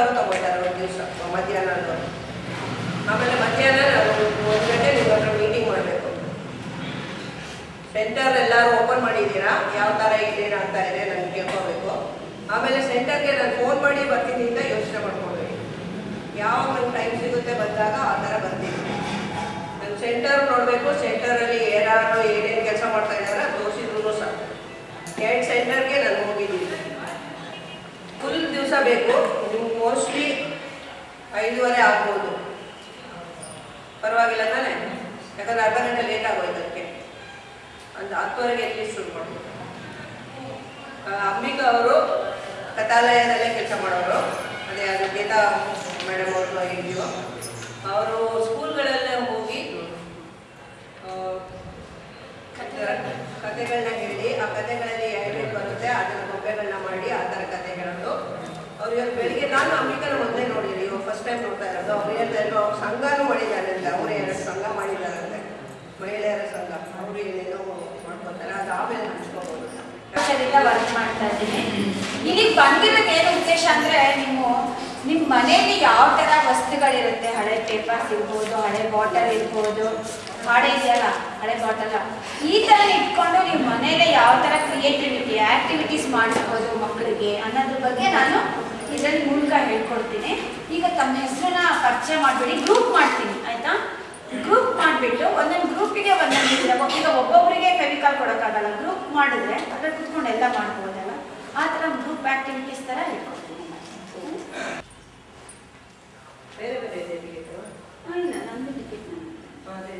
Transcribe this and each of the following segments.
ಅವರು ತಗೋತಾರೆ ಒಂದು ದಿವಸ ಮಧ್ಯಾಹ್ನ ಅನ್ನೋರು ಆಮೇಲೆ ಮಧ್ಯಾಹ್ನ ಒಂದು ಗಂಟೆ ನಿಮ್ಮ ಹತ್ರ ಮೀಟಿಂಗ್ ಮಾಡಬೇಕು. ಸೆಂಟರ್ ಎಲ್ಲರೂ ಓಪನ್ ಮಾಡಿದ್ದೀರಾ? ಯಾವ ಥರ ಆಗ್ತಾ ಇದೆ ನನಗೆ ಕೇಳ್ಕೋಬೇಕು. ಆಮೇಲೆ ಸೆಂಟರ್ಗೆ ನಾನು ಫೋನ್ ಮಾಡಿ ಬರ್ತೀನಿ ಅಂತ ಯೋಚನೆ ಮಾಡ್ಕೊಳ್ಬೇಕು ಯಾವ ಟೈಮ್ ಸಿಗುತ್ತೆ ಬಂದಾಗ ಆ ಥರ ಬರ್ತೀನಿ. ನಾನು ಸೆಂಟರ್ ನೋಡಬೇಕು ಸೆಂಟರಲ್ಲಿ ಏನಾದ್ರು ಏನೇನು ಕೆಲಸ ಮಾಡ್ತಾ ಇದ್ದಾರೆ ತೋರಿಸಿದ್ರು ಸಹ ಎರಡು ಸೆಂಟರ್ಗೆ ನಾನು ಹೋಗಿದ್ದೀನಿ. ಫುಲ್ ದಿವಸ ಬೇಕು. ಮೋಸ್ಟ್ಲಿ ಐದೂವರೆ ಆಗ್ಬೋದು. ಪರವಾಗಿಲ್ಲ ತಾನೆ? ಯಾಕಂದ್ರೆ ಅರ್ಧ ಗಂಟೆ ಲೇಟ್ ಆಗೋಯ್ತು ಅದಕ್ಕೆ. ಒಂದು ಹತ್ತುವರೆಗೆ ಎಲ್ಲಿ ಶುರು ಮಾಡ್ಬೋದು ಅಂಬಿಕಾ ಅವರು ಕಥಾಲಯದಲ್ಲೇ ಕೆಲಸ ಮಾಡೋರು. ಅದೇ ಅದು ಗೀತಾ ಮೇಡಮ್ ಅವರು ಆಗಿದ್ದೀವೋ ಅವರು ಸ್ಕೂಲ್ಗಳಲ್ಲೇ ಹೋಗಿ ಕಥೆಗಳನ್ನ ಹೇಳಿ, ಆ ಕಥೆಗಳಲ್ಲಿ ಏನೇನು ಬರುತ್ತೆ ಅದನ್ನ ಗೊಂಬೆಗಳನ್ನ ಮಾಡಿ ಆ ಥರ ಕಥೆ ಹೇಳೋದು ಅವ್ರು ಇವತ್ತು ಬೆಳಿಗ್ಗೆ ನಾನು ಅಂಬಿಕನ ಮೊದಲೇ ನೋಡಿರಿ ಇವಾಗ ಫಸ್ಟ್ ಟೈಮ್ ನೋಡ್ತಾ ಇರೋದು. ಅವ್ರು ಹೇಳ್ತಾ ಇದ್ರು, ಅವ್ರು ಸಂಘನೂ ಅವರೇ ಎರಡು ಸಂಘ ಮಾಡಿದ್ದಾರಂತೆ. ಮಹಿಳೆಯರ ಸಂಘ. ಅವರು ಏನೇನೋ ಮಾಡ್ಕೊತಾರೆ ಅದು ಆಮೇಲೆ ಹಂಚ್ಕೋಬೋದು ವರ್ಕ್ ಮಾಡ್ತಾ ಇದ್ದೀನಿ. ಇಲ್ಲಿಗೆ ಬಂದಿರೋದು ಏನು ಉದ್ದೇಶ ಅಂದ್ರೆ ನೀವು ನಿಮ್ಮ ಮನೆಯಲ್ಲಿ ಯಾವ ತರ ವಸ್ತುಗಳಿರುತ್ತೆ? ಹಳೆ ಪೇಪರ್ಸ್ ಇರ್ಬೋದು, ಹಳೆ ಬಾಟಲ್ ಇರ್ಬೋದು. ಹಾಡೆ ಇದೆಯಲ್ಲ, ಹಳೆ ಬಾಟಲ್ ಈ ತರ ಇಟ್ಕೊಂಡು ನೀವು ಮನೇಲೆ ಯಾವ ತರ ಕ್ರಿಯೇಟಿವಿಟಿ ಆಕ್ಟಿವಿಟೀಸ್ ಮಾಡಿಸ್ಬೋದು ಮಕ್ಕಳಿಗೆ ಅನ್ನೋದ್ರ ಬಗ್ಗೆ ನಾನು ಇದರಲ್ಲಿ ಮೂಲಕ ಹೇಳ್ಕೊಡ್ತೀನಿ. ಈಗ ತಮ್ಮ ಹೆಸರನ್ನ ಪರಿಚಯ ಮಾಡಿಬಿಡಿ ಗ್ರೂಪ್ ಮಾಡ್ತೀನಿ ಆಯ್ತಾ? ಗ್ರೂಪ್ ಮಾಡಿಬಿಟ್ಟು ಒಂದೊಂದು ಗ್ರೂಪಿಗೆ ಒಂದೊಂದು. ಈಗ ಒಬ್ಬೊಬ್ಬರಿಗೆ ಫೆವಿಕಾಲ್ ಕೊಡೋಕ್ಕಾಗಲ್ಲ. ಗ್ರೂಪ್ ಮಾಡಿದ್ರೆ ಅದ್ರಲ್ಲಿ ಕುತ್ಕೊಂಡು ಎಲ್ಲ ಮಾಡ್ಬೋದಲ್ಲ? ಆ ಥರ ಗ್ರೂಪ್ ಆ್ಯಕ್ಟಿವಿಟೀಸ್ ಥರ ಹೇಳ್ಕೊಡ್ತೀನಿ. ಬೇರೆ ಬೇರೆ ಇಲ್ಲ ನಮ್ಮದು ಟಿಕೆಟ್ ಅದೇ.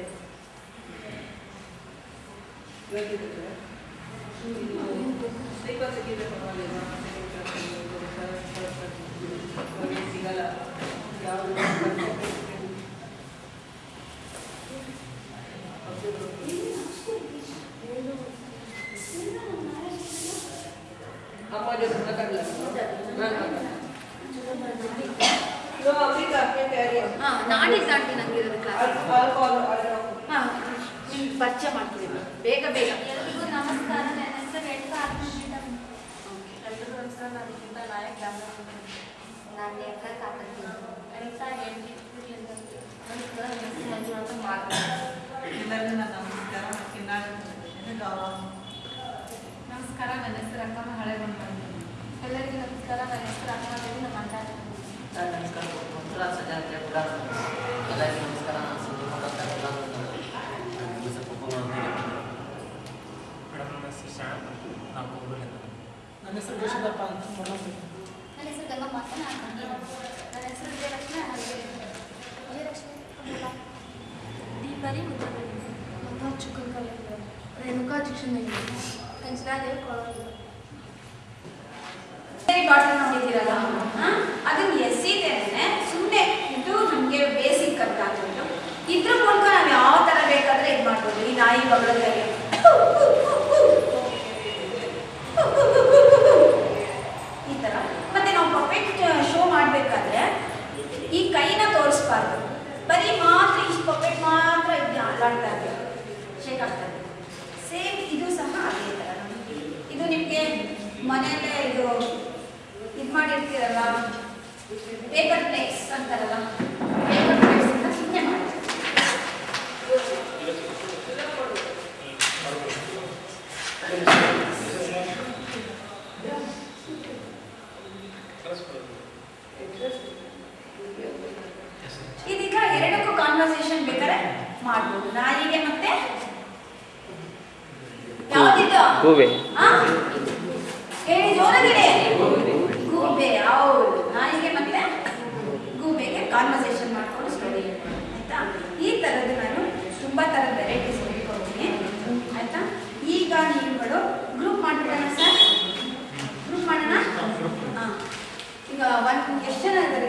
ಇವತ್ತಿರುತ್ತೆ ಸ್ಲೀಪರ್ ಸಿಕ್ಕಿದ್ರೆ ಪರವಾಗಿಲ್ಲ ನಮಗೆ ಸಿಗಲ್ಲ ಯಾವುದು ಅಮ್ಮ ಜೊತೆ ಮಾತಾಡಲ್ಲ ಇದು ಮಾಡ್ಬೋದು ಈ ನಾಯಿ ಇದೀಗ ಎರಡಕ್ಕೂ ಕಾನ್ವರ್ಸೇಷನ್ ಬೇಕಾದ್ರೆ ಮಾಡಬಹುದು ನಾಯಿಗೆ ಮತ್ತೆ ಯಾವ್ದಿತ್ತು ಗೂಬೆ. ಹೇಳಿ ಜೋರಗಿದೆ. ಗೂಬೆ ಹೌದು. ನಾಯಿಗೆ ಮತ್ತೆ ಗೂಬೆಗೆ ಕಾನ್ವರ್ಸೇಷನ್ ಮಾಡ್ಕೊಂಡು ಸ್ಟಡಿ ಆಯ್ತಾ? ಈ ತರದ್ದು ನಾನು ತುಂಬಾ ತರದ ವೆರೈಟೀಸ್ ಹೇಳ್ಕೊಡ್ತೀನಿ ಆಯ್ತಾ? ಈಗ ನೀವುಗಳು ಗ್ರೂಪ್ ಮಾಡ್ಬಿಡೋಣ ಸರ್ ಗ್ರೂಪ್ ಮಾಡೋಣ? ಈಗ ಒಂದು ಎಷ್ಟು ಜನ ಇದ್ದಾರೆ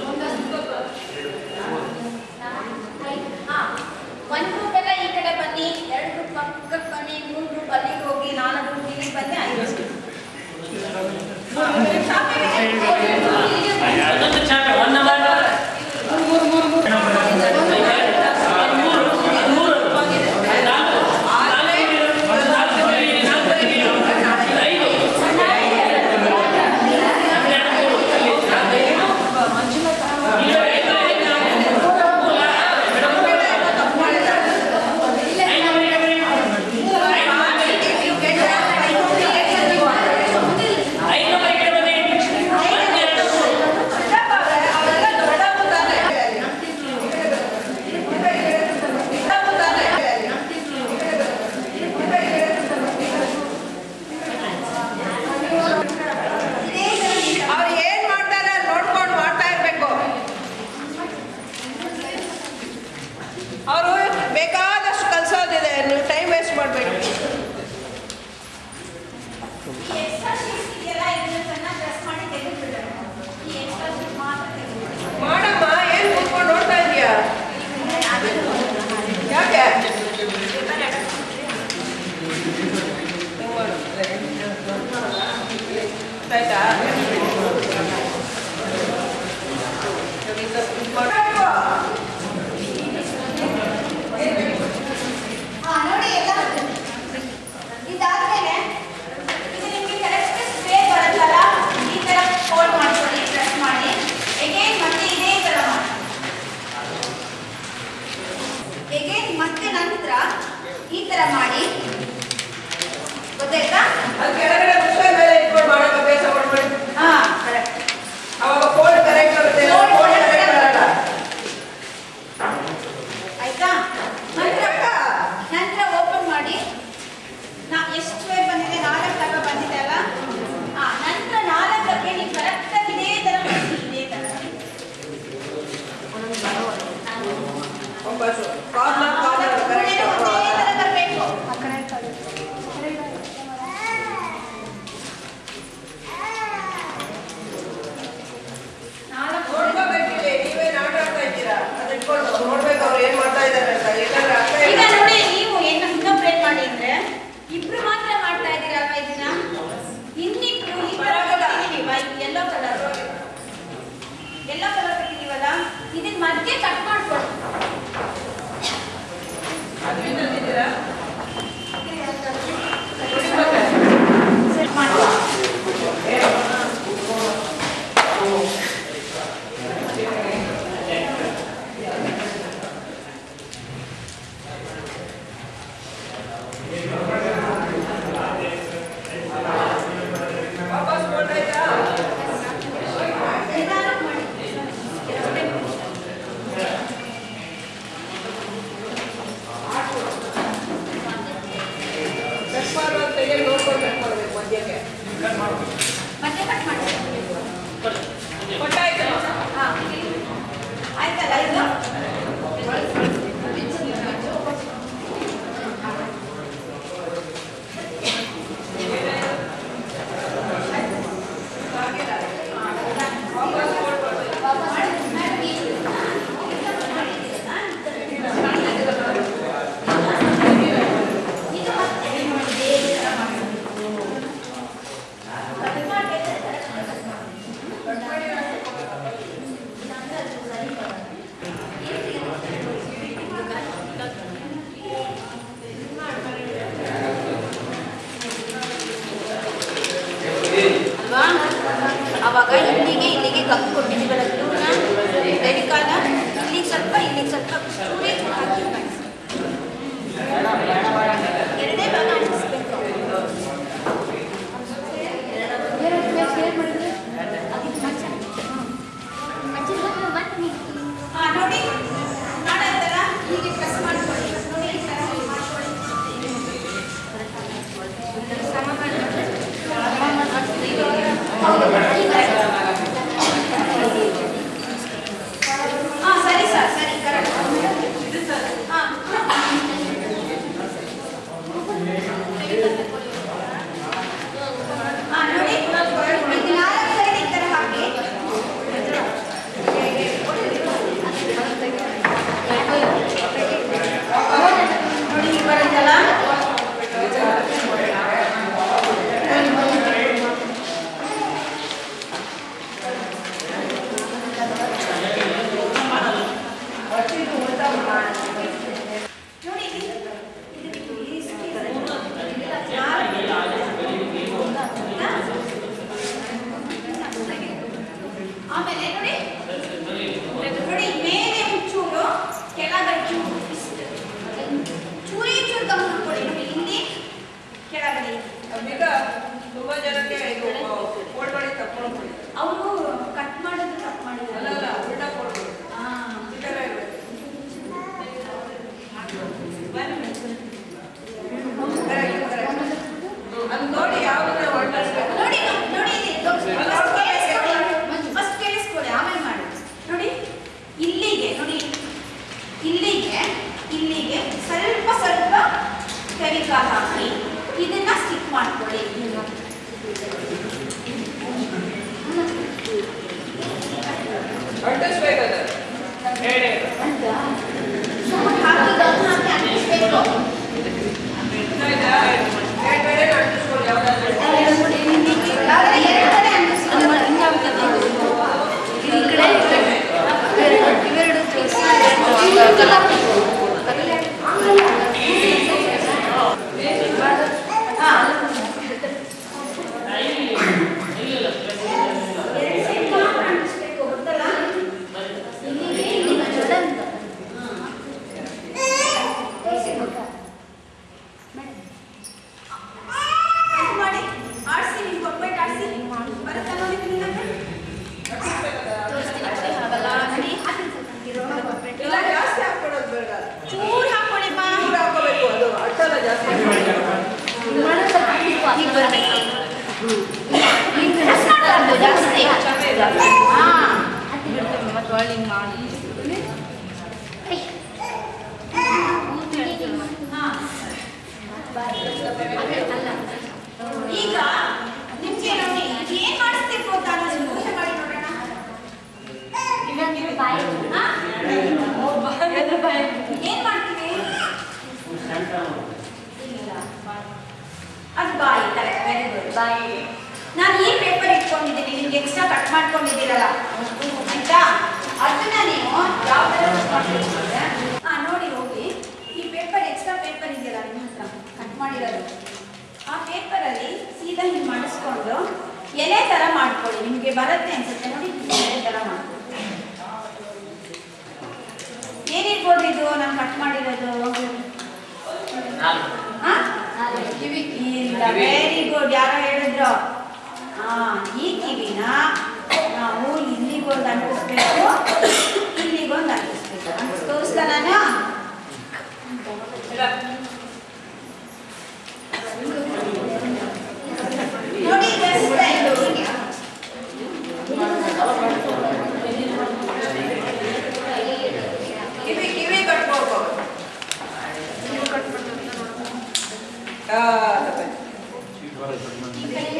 ಈಗ ನಿಮ್ಗೆ ನೋಡಿ ಏನ್ ಮಾಡಿಸ್ಬೇಕು ಅಂತ ನಾನು ಯೋಚನೆ ಮಾಡಿ ನೋಡೋಣ. ಏನ್ ಮಾಡ್ತೀವಿ? ಅದು ಬಾಯಿ ಕರೆಕ್ಟ್ ವೆರಿ ಗುಡ್ ಬಾಯಿ. ನಾನು ಈ ಪೇಪರ್ ಇಟ್ಕೊಂಡಿದ್ದೀನಿ ನಿಮ್ಗೆ ಎಕ್ಸ್ಟ್ರಾ ಕಟ್ ಮಾಡ್ಕೊಂಡಿದ್ದೀರಲ್ಲ. ಆಯ್ತಾ? ಅದನ್ನ ನೀವು ಯಾವ ತರ ಮಾಡಿರೋದು. ಆ ಪೇಪರಲ್ಲಿ ಸೀದಾ ಹಿಂಗೆ ಮಾಡಿಸ್ಕೊಂಡು ಎಲೆ ಥರ ಮಾಡ್ಕೊಳ್ಳಿ, ನಿಮಗೆ ಬರುತ್ತೆ ಅನ್ಸುತ್ತೆ. ನೋಡಿ, ಎಲೆ ಥರ ಮಾಡ್ಕೊಳ್ಳಿ. ಏನಿರ್ಬೋದು ಇದು? ನಾನು ಕಟ್ ಮಾಡಿರೋದು. ಇಲ್ಲ ವೆರಿ ಗುಡ್ ಯಾರೋ ಹೇಳಿದ್ರು. ಹಾ ಈ ಕಿವಿನ ನಾವು ಇಲ್ಲಿಗೊಂದು ಅಂಟಿಸ್ಬೇಕು ಇಲ್ಲಿಗೊಂದು ಅಂಟಿಸ್ಬೇಕು. ತೋರಿಸ್ತಾನ Ah, tá bem.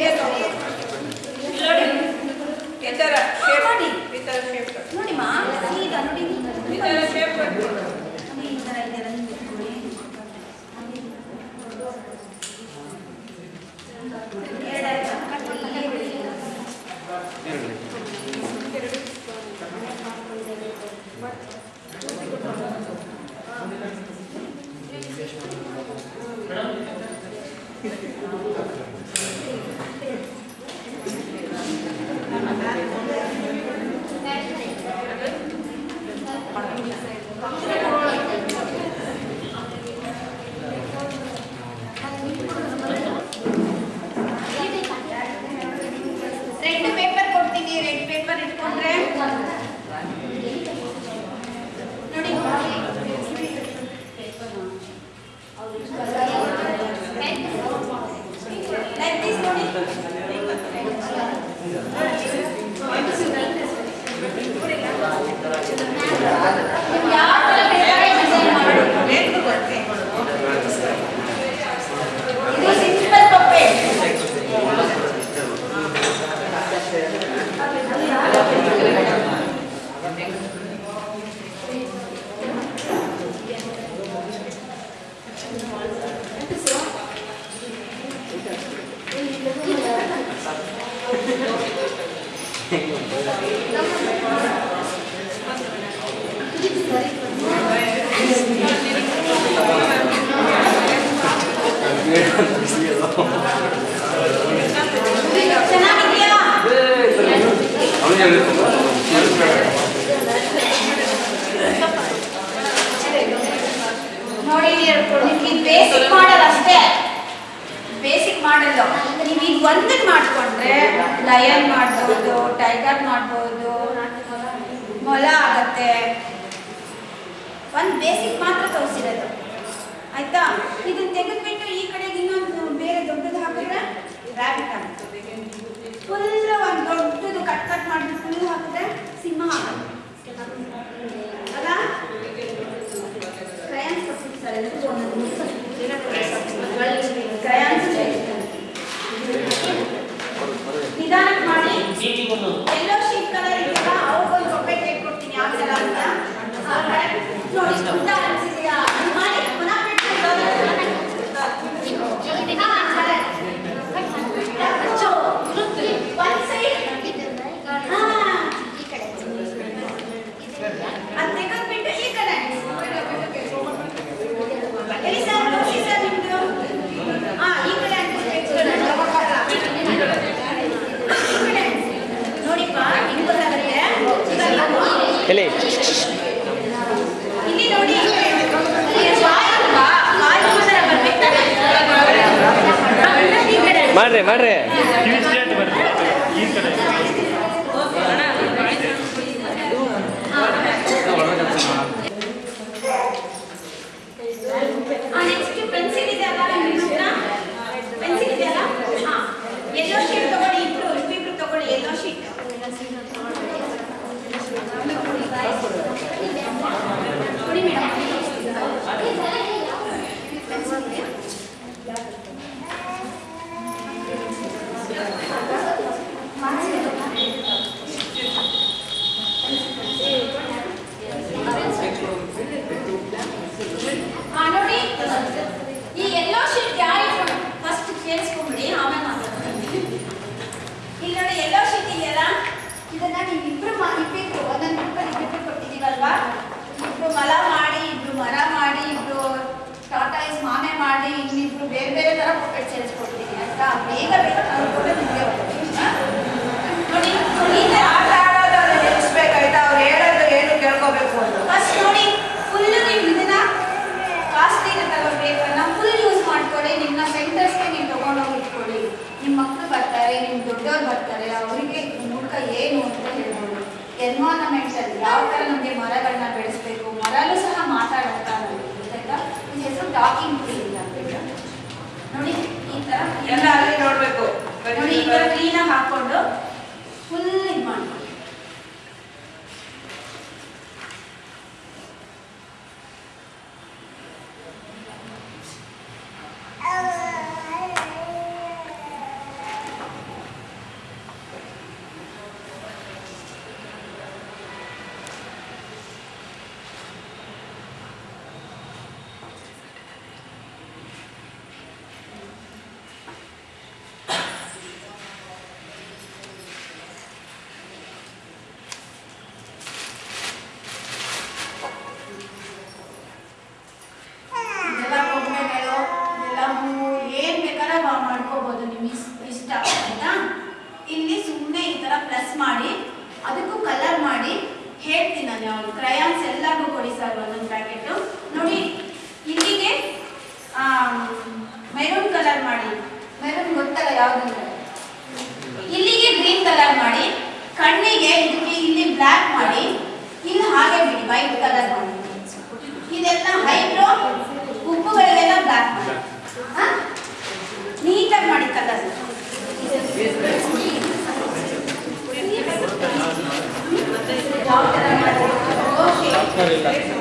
ನೀವು ಈಗ ಒಂದನ್ನು ಮಾಡ್ಕೊಂಡ್ರೆ ಲಯನ್ ಮಾಡ್ಬೋದು ಟೈಗರ್ ಮಾಡ್ಬೋದು, ಮೊಲ ಆಗತ್ತೆ. ಒಂದು ಬೇಸಿಕ್ ಮಾತ್ರ ತೋರಿಸಿರೋದು. ಆಯ್ತಾ? ಇದನ್ನ ತೆಗೆದ್ಬಿಟ್ಟು ಈ ಕಡೆಗೆ ಇನ್ನೊಂದು ಬೇರೆ ದೊಡ್ಡದು ಹಾಕಿದ್ರೆ ರ್ಯಾಬಿಟ್ ಆಗುತ್ತೆ. ಫುಲ್ ಒಂದು ದೊಡ್ಡದು ಕಟ್ ಕಟ್ ಮಾಡಿ ಫುಲ್ ಹಾಕಿದ್ರೆ ಸಿಂಹ ಆಗುತ್ತೆ. ಅಲ್ಲ? ಕ್ರಯಾನ್ಸ್ ನಿಧಾನಕ್ಕೆ ಮಾಡಿ ಎಲ್ಲೋ ಶೀಟ್ ಕಲರ್ ಇದೆಯಲ್ಲ ಅವ್ರಿಗೊಂದು ರೊಬ್ಬೆ ಕೈ ಕೊಡ್ತೀನಿ ಯಾವ ಥರ ಅಂತ ನೋಡಿ ಉದ್ದ ಅನ್ಸಿದೆಯಾ ಮಾಡಿ ಪುನಃ ಒಂದು ಸೈಡ್ ಅದು ತೆಗೆದ್ಬಿಟ್ಟು ಈ ಕಡೆ ಎಲ್ಲಿ ಸರ್ ತೋರಿಸಿ ಸರ್ ನಿಮ್ದು ಹಾ ಈ ಕಡೆ ಅಂಟಿಸ್ಬೇಕು ಈ ಕಡೆ ನೋಡಿಪ್ಪ ಹಿಂಗ್ ಗೊತ್ತಾಗುತ್ತೆ ಎಲ್ಲಿ ಇಲ್ಲಿ ನೋಡಿ ಇಲ್ಲಿ ಬಾಯಿ ಅಲ್ವಾ? ಬಾಯಿ ಮಾತ್ರ ಬರ್ಬೇಕು ತಾನೆ? ಈ ಕಡೆ ಮಾಡ್ರಿ ಮಾಡ್ರಿ ಈ ಕಡೆ ನೆಕ್ಸ್ಟ್ ಪೆನ್ಸಿಲ್ ಇದೆಯಲ್ಲ ನಿಮ್ಮ ಹತ್ರ ಪೆನ್ಸಿಲ್ ಇದೆಯಲ್ಲ ಹಾ ಎಲ್ಲೋ ಶೀಟ್ ತಗೊಳ್ಳಿ ಇಬ್ರು ಇಬ್ಬಿಬ್ರು ತಗೊಳ್ಳಿ ಎಲ್ಲೋ ಶೀಟ್ ಕೊಡಿ ಹಾ ನೋಡಿ ಈ ಎಲ್ಲೋ ಶೀಟ್ ಯಾರು ಫಸ್ಟ್ ಕೇಳಿಸ್ಕೊಂಬಿಡಿ ಆಮೇಲೆ ಮಾತಾಡ್ತೀನಿ ಇಲ್ಲಿ ನೋಡಿ ಎಲ್ಲೋ ಶೀಟ್ ಇದೆಯಲ್ಲ ಇದನ್ನ ನೀವು ಇಬ್ರು ಮಾ ಇಬ್ಬಿಬ್ರು ಒಂದೊಂದು ಬುಕ್ಕಲ್ಲಿ ಇಬ್ಬಿಬ್ರು ಕೊಟ್ಟಿದ್ದೀವಲ್ವಾ ಇಬ್ರು ಮಲ ಮಾಡಿ ಇಬ್ರು ಮರ ಮಾಡಿ ಇಬ್ರು ಟಾಟಾ ಇಸ್ ಮಾಮೆ ಮಾಡಿ ಇನ್ನಿಬ್ರು ಬೇರೆ ಬೇರೆ ಥರ ಪುಕ್ಕಟ್ ಸೇರಿಸ್ಕೊಡ್ತೀನಿ ಆಯ್ತಾ ಬೇಗ ಬೇಗ ನಾನು ನಿಮಗೆ ನೋಡಿ ಈ ಥರ ಆಟ ಆಡೋದು ಅದು ನಿಲ್ಲಿಸ್ಬೇಕಾಯ್ತಾ ಅವ್ರು ಹೇಳೋದು ಏನು ಕೇಳ್ಕೋಬೇಕು ಅಂತ ಫಸ್ಟ್ ನೋಡಿ ಫುಲ್ ನೀವು ಇದನ್ನ ಕಾಸ್ಟ್ಲಿನ ತಗೋಬೇಕನ್ನ ಫುಲ್ ಯೂಸ್ ಮಾಡ್ಕೊಳ್ಳಿ ನಿಮ್ಮ ಸೆಂಟರ್ಸ್ಗೆ ನೀವು ತಗೊಂಡೋಗಿ ಇಟ್ಕೊಳ್ಳಿ. ನಿಮ್ಮ ಮಕ್ಕಳು ಬರ್ತಾರೆ ನಿಮ್ಮ ದೊಡ್ಡವ್ರು ಬರ್ತಾರೆ. ಅವರಿಗೆ ಮೂಲಕ ಏನು ಅಂತ ಹೇಳ್ಬೋದು. ಅಲ್ಲಿ ಯಾವ ಥರ ನಮಗೆ ಮರಗಳನ್ನ ಬೆಳೆಸ್ಬೇಕು? ಮರಲ್ಲೂ ಸಹ ಮಾತಾಡುತ್ತಾ ಆಯ್ತಾ ಈ ಹೆಸರು ಟಾಕಿಂಗ್ ಟ್ರೀ ಎಲ್ಲ ಅಲ್ಲಿ ನೋಡ್ಬೇಕು. ಕ್ಲೀನಾಗಿ ಹಾಕೊಂಡು ಫುಲ್ ಇದು ಮಾಡ್ಕೊಳ್ಳಿ. Gracias.